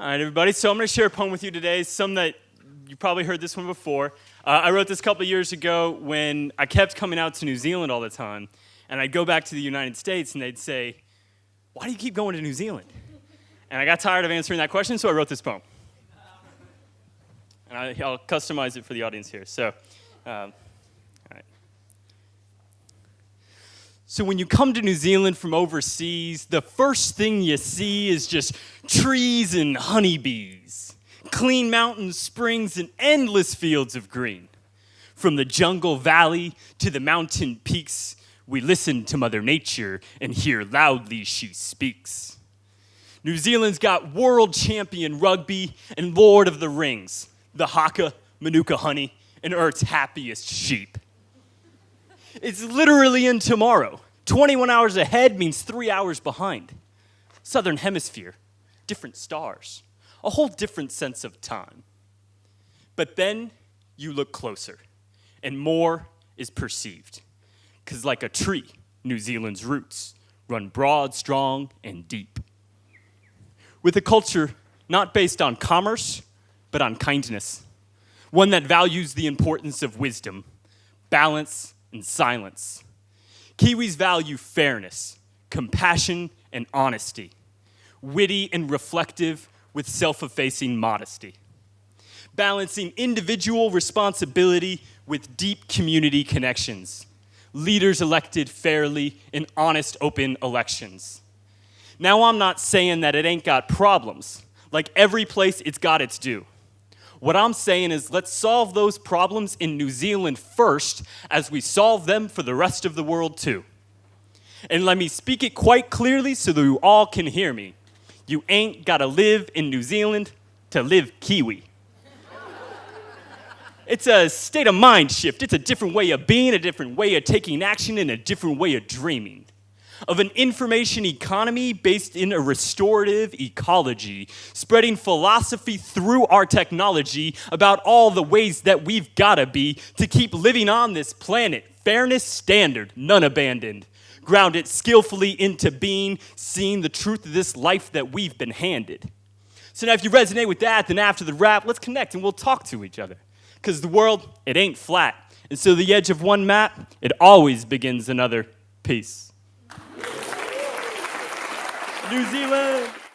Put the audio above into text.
All right, everybody. So I'm going to share a poem with you today. Some that you probably heard this one before. Uh, I wrote this a couple years ago when I kept coming out to New Zealand all the time. And I'd go back to the United States and they'd say, Why do you keep going to New Zealand? And I got tired of answering that question, so I wrote this poem. And I, will customize it for the audience here. So, um, So when you come to New Zealand from overseas, the first thing you see is just trees and honeybees, clean mountains, springs, and endless fields of green. From the jungle valley to the mountain peaks, we listen to Mother Nature and hear loudly she speaks. New Zealand's got world champion rugby and Lord of the Rings, the Haka, Manuka honey, and Earth's happiest sheep. It's literally in tomorrow. 21 hours ahead means three hours behind. Southern hemisphere, different stars, a whole different sense of time. But then you look closer, and more is perceived. Because, like a tree, New Zealand's roots run broad, strong, and deep. With a culture not based on commerce, but on kindness, one that values the importance of wisdom, balance, and silence. Kiwis value fairness, compassion, and honesty, witty and reflective with self-effacing modesty, balancing individual responsibility with deep community connections, leaders elected fairly in honest, open elections. Now, I'm not saying that it ain't got problems. Like every place, it's got its due. What I'm saying is let's solve those problems in New Zealand first as we solve them for the rest of the world too. And let me speak it quite clearly so that you all can hear me. You ain't gotta live in New Zealand to live Kiwi. It's a state of mind shift. It's a different way of being, a different way of taking action, and a different way of dreaming of an information economy based in a restorative ecology, spreading philosophy through our technology about all the ways that we've gotta be to keep living on this planet. Fairness standard, none abandoned. Ground it skillfully into being, seeing the truth of this life that we've been handed. So now if you resonate with that, then after the rap, let's connect and we'll talk to each other. Because the world, it ain't flat. And so the edge of one map, it always begins another. Peace. New Zealand.